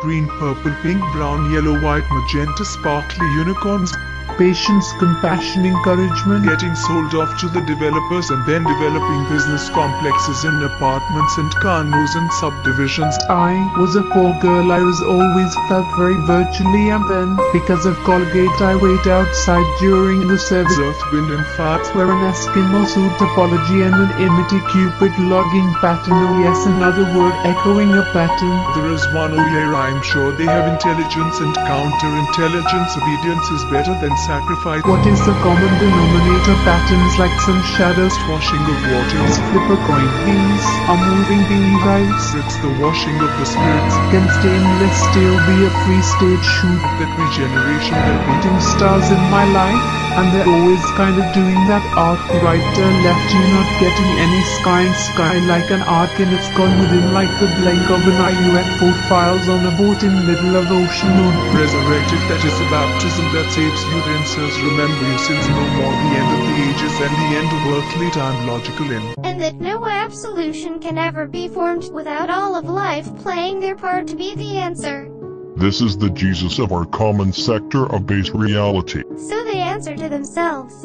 green, purple, pink, brown, yellow, white, magenta, sparkly unicorns. Patience, compassion, encouragement. Getting sold off to the developers and then developing business complexes and apartments and condos and subdivisions. I was a poor girl. I was always felt very virtually and then because of Colgate I wait outside during the service. Earth, wind and fire. Wear an Eskimo suit topology and an imity cupid logging pattern. Oh yes, another word echoing a pattern. There is one oh yeah, I'm sure they have intelligence and counterintelligence. Obedience is better than sacrifice. What is the common denominator? Patterns like some shadows, washing of waters. Flip a coin. These are moving beehives. It's the washing of the spirits. Can stainless steel be a free stage shoot? That regeneration, that beating stars in my life. And they're always kind of doing that arc right turn left you're not getting any sky and sky like an arc and it's gone within like the blink of an eye UFO files on a boat in middle of ocean moon resurrected that is a baptism that saves you then says remember your sins no more the end of the ages and the end of earthly time logical end and that no absolution can ever be formed without all of life playing their part to be the answer. This is the Jesus of our common sector of base reality. So they answer to themselves.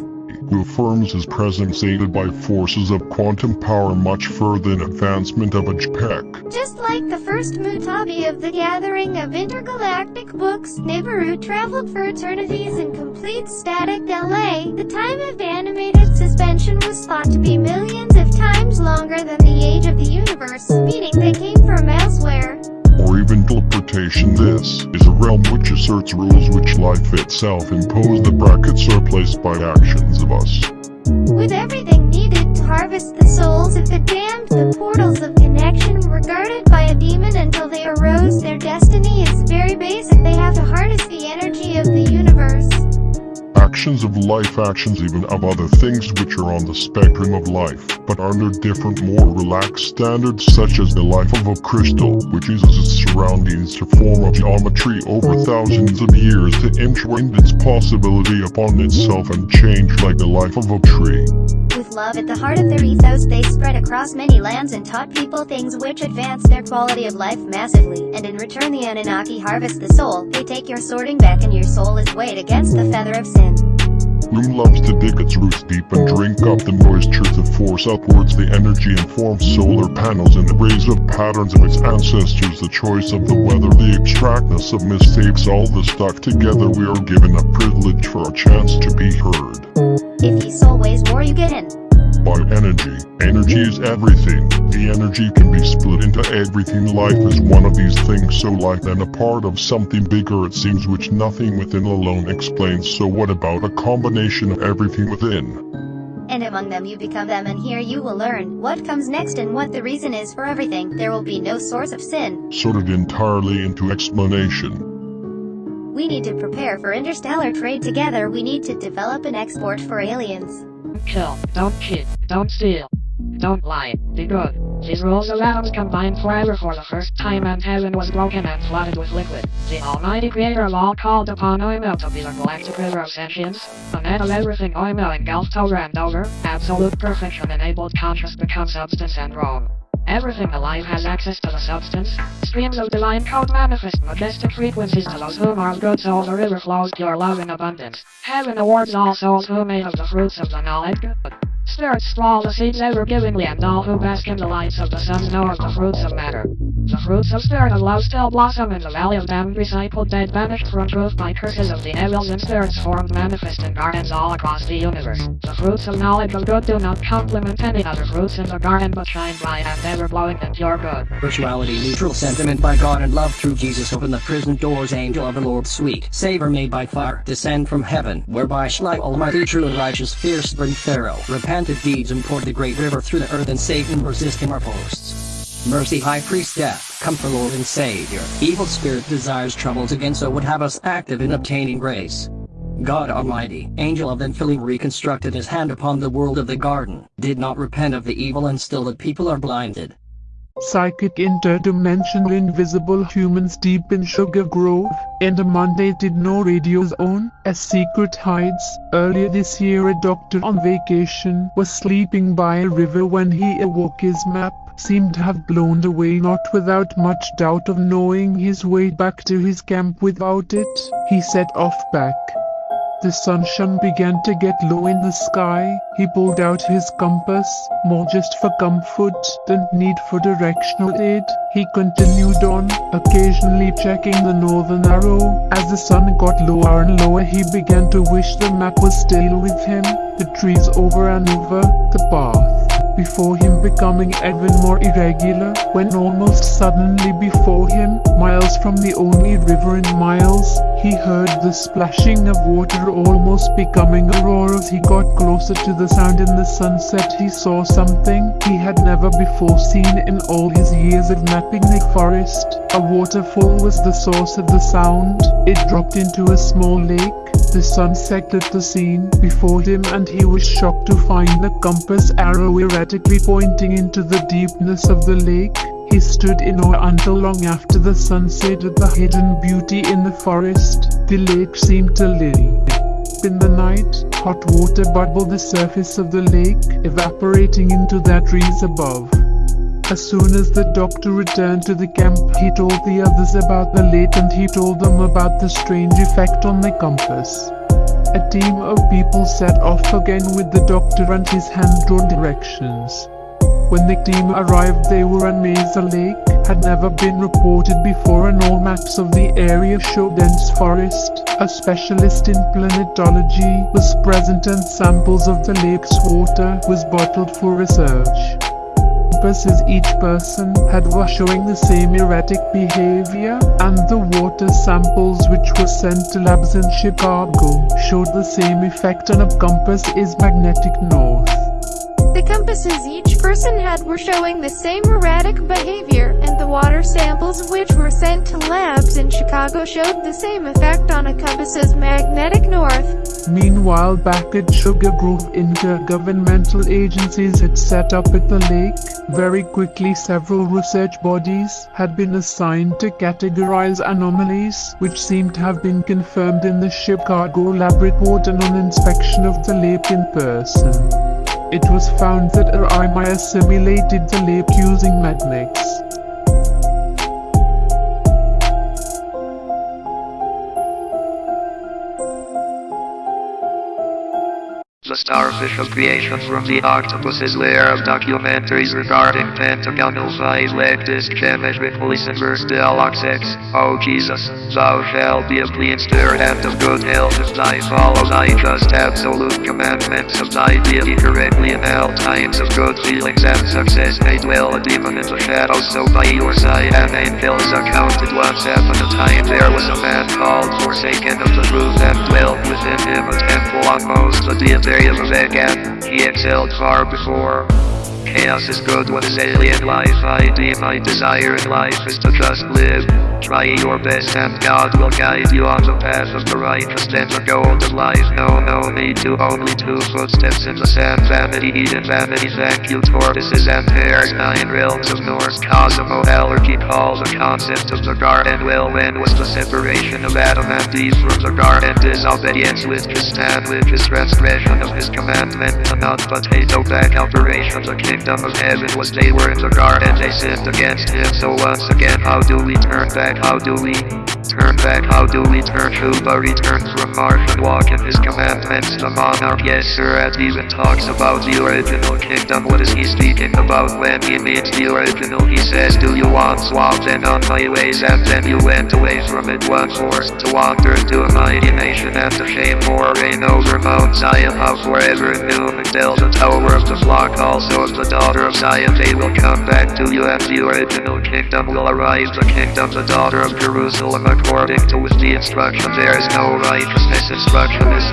Who affirms his presence aided by forces of quantum power much further in advancement of a JPEG. Just like the first Mutabi of the gathering of intergalactic books, Nibiru traveled for eternities in complete static delay. The time of animated suspension was thought to be millions of times longer than the age of the universe, meaning they came from elsewhere or even teleportation. This is a realm which asserts rules which life itself impose the brackets are placed by actions of us. With everything needed to harvest the souls of the damned, the portals of connection were guarded by a demon until they arose. Their destiny is very basic. They have to harness the energy of the universe of life actions even of other things which are on the spectrum of life, but under different more relaxed standards such as the life of a crystal, which uses its surroundings to form a geometry over thousands of years to imprint its possibility upon itself and change like the life of a tree. With love at the heart of their ethos they spread across many lands and taught people things which advanced their quality of life massively, and in return the Anunnaki harvest the soul, they take your sorting back and your soul is weighed against the feather of sin. Loom loves to dig its roots deep and drink up the moisture to force? Upwards the energy and form solar panels and the raise up patterns of its ancestors. The choice of the weather the extractness of mistakes all the stuck together. We are given a privilege for a chance to be heard. If soul weighs more you get in by energy. Energy is everything. The energy can be split into everything. Life is one of these things so life and a part of something bigger it seems which nothing within alone explains so what about a combination of everything within? And among them you become them and here you will learn what comes next and what the reason is for everything. There will be no source of sin. Sorted entirely into explanation. We need to prepare for interstellar trade together. We need to develop an export for aliens kill, don't cheat, don't steal, don't lie, be good. These rules of atoms combined forever for the first time and heaven was broken and flooded with liquid. The almighty creator of all called upon Oimel to be the galactic river of sentience, the net of everything Oimel engulfed over and over, absolute perfection enabled conscious become substance and Rome. Everything alive has access to the substance. Streams of divine code manifest majestic frequencies to those whom are good souls. The river flows pure love in abundance. Heaven awards all souls who made of the fruits of the knowledge good. Spirits straw the seeds ever givingly, and all who bask in the lights of the sun know of the fruits of matter. The fruits of spirit of love still blossom in the valley of damned recycled dead banished from truth by curses of the evils and spirits formed manifest in gardens all across the universe. The fruits of knowledge of good do not complement any other fruits in the garden but shine bright and ever glowing in pure good. Virtuality neutral sentiment by God and love through Jesus open the prison doors angel of the Lord sweet savor made by fire descend from heaven whereby Shlai almighty true and righteous fierce bring Pharaoh repented deeds and poured the great river through the earth and Satan resisting our posts. Mercy High Priest Death, come for Lord and Savior. Evil spirit desires troubles again so would have us active in obtaining grace. God Almighty, angel of infilling reconstructed his hand upon the world of the garden, did not repent of the evil and still the people are blinded. Psychic interdimensional invisible humans deep in Sugar Grove, and a Monday did no radio's own, as secret hides. Earlier this year a doctor on vacation was sleeping by a river when he awoke his map seemed to have blown away not without much doubt of knowing his way back to his camp without it. He set off back. The sunshine began to get low in the sky. He pulled out his compass, more just for comfort than need for directional aid. He continued on, occasionally checking the northern arrow. As the sun got lower and lower he began to wish the map was still with him. The trees over and over, the path before him becoming even more irregular, when almost suddenly before him, miles from the only river in miles, he heard the splashing of water almost becoming a roar as he got closer to the sound in the sunset he saw something he had never before seen in all his years of mapping the forest. A waterfall was the source of the sound. It dropped into a small lake. The sun sectored the scene before him and he was shocked to find the compass arrow erratically pointing into the deepness of the lake. He stood in awe until long after the sunset at the hidden beauty in the forest. The lake seemed to live. In the night, hot water bubbled the surface of the lake, evaporating into the trees above. As soon as the doctor returned to the camp, he told the others about the lake and he told them about the strange effect on the compass. A team of people set off again with the doctor and his hand-drawn directions. When the team arrived they were amazed the lake had never been reported before and all maps of the area showed dense forest. A specialist in planetology was present and samples of the lake's water was bottled for research purposes each person had was showing the same erratic behavior, and the water samples which were sent to labs in Chicago showed the same effect on a compass is magnetic north. The each person had were showing the same erratic behavior, and the water samples which were sent to labs in Chicago showed the same effect on a compass's magnetic north. Meanwhile back at Sugar Grove intergovernmental agencies had set up at the lake. Very quickly several research bodies had been assigned to categorize anomalies which seemed to have been confirmed in the Chicago lab report and on inspection of the lake in person. It was found that RMI assimilated the lake using magnets. The starfish of creation from the octopus's lair of documentaries regarding pentagonal five-leg disc geometrically inverse deluxe X. Oh Jesus, thou shalt be a clean spirit and of good health if thy follow thy just absolute commandments of thy deity correctly in all times of good feelings and success. May dwell a demon in the shadows so by your side an angels accounted once upon a time. There was a man called forsaken of the truth and dwelt within him a temple on most the deity of vegan, he excelled far before. Chaos is good what is alien life I deem my desire life is to just live. Try your best and God will guide you on the path of the righteous and the gold of life. No, no need to only two footsteps in the sand. Vanity, Eden, vanity, thank you, tortoises and hares. Nine realms of Norse cosmology call the concept of the garden. Well, when was the separation of Adam and Eve from the garden? Disobedience with Tristan, with his transgression of his commandment. The not potato back operation, the kingdom of heaven was they were in the garden, they sinned against him. So once again, how do we turn back? How do we turn back? How do we turn the return from Mars and walk in his commandments? The monarch, yes sir, as even talks about the original kingdom. What is he speaking about when he means the original? He says, do you want swap then on my ways? And then you went away from it one forced to wander to a mighty nation and to shame more reign over Mount Zion. How forever new Magdal, the tower of the flock, also of the daughter of Zion. They will come back to you and the original kingdom will arise. The kingdom, the daughter of Jerusalem, according to the instruction. There is no righteousness. Instruction is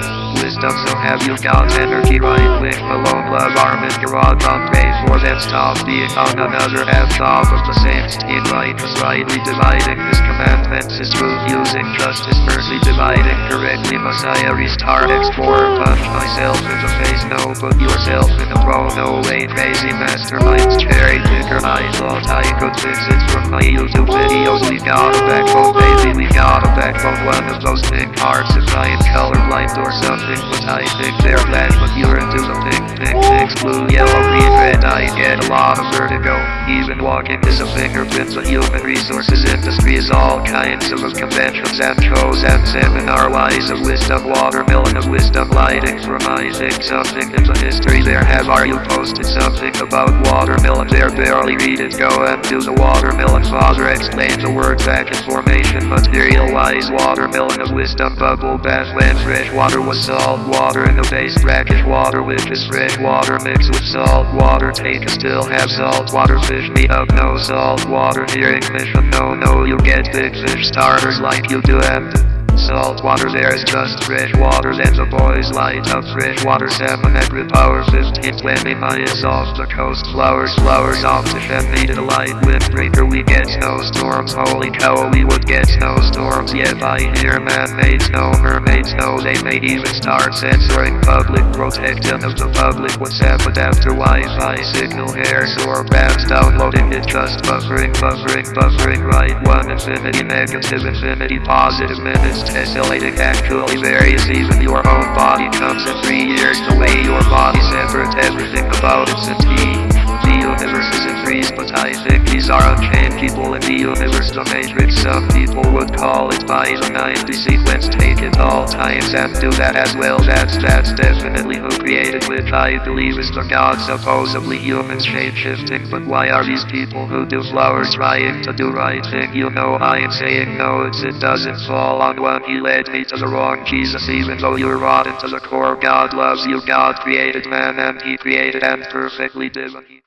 wisdom. So have you God's energy right with alone love armament garage on pay for them stop being on another half top of the same steam righteous rightly dividing his commandments is truth using justice mercy dividing correctly. Messiah restart explore punch myself in the face. No put yourself in a row no way crazy masterminds cherry picker I thought I could fix it from my YouTube videos. We got a backbone baby we got a backbone. One of those pink hearts if I am colorblind or something, but I think they're black, but you're into the pink, pink, pink, blue, yellow, green, red, I get a lot of vertigo. Even walking is a fingerprint of human resources. Industry is all kinds of conventions and shows and seminar wise. A list of watermelon of wisdom, lighting from I think something into history. There have are you posted something about watermelon? There barely read it. Go and do the watermelon. Father explain the word back in formation. Materialize watermelon a list of bubble bath when fresh water was salt water in the base. Brackish water which is fresh water mixed with salt water a still have salt water fish me up no salt water. Hearing mission no no you get big fish starters like you do and Salt water there's just fresh water then the boys light up fresh water. 7 every power 15 20 miles off the coast. Flowers flowers off the shed needed a light windbreaker we get snowstorms. Holy cow we would get snowstorms. Yeah I hear man-made snow mermaids know they may even start censoring public protection of the public. What's happened after Wi-Fi signal hairs or bands downloading it just buffering buffering buffering right one infinity negative infinity positive minutes tessellating actually varies. Even your own body comes in three years the way your body. Separates everything about its entity. The universe is in but I think these are unchained people in the universe the matrix. Some people would call it by the 90 sequence take it all times and do that as well. That's that's definitely who created which I believe is the god supposedly human shape shifting. But why are these people who do flowers trying to do right thing? You know I am saying no it's it doesn't fall on one. He led me to the wrong Jesus even though you're rotten to the core. God loves you. God created man and he created and perfectly divine